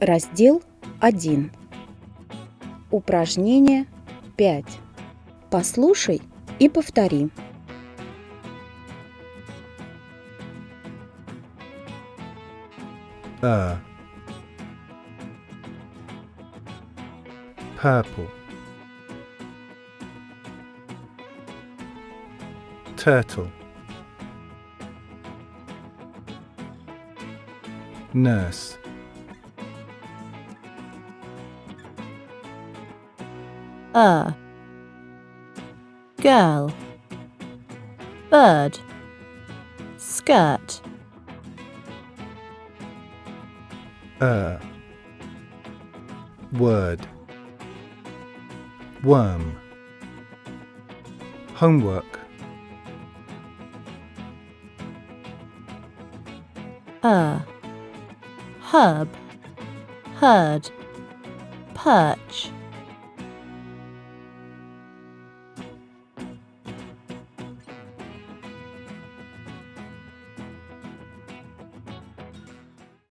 Раздел 1. Упражнение 5. Послушай и повтори. er purple turtle nurse a girl. Bird. Skirt. Er word. Worm. Homework. A herb. Herd perch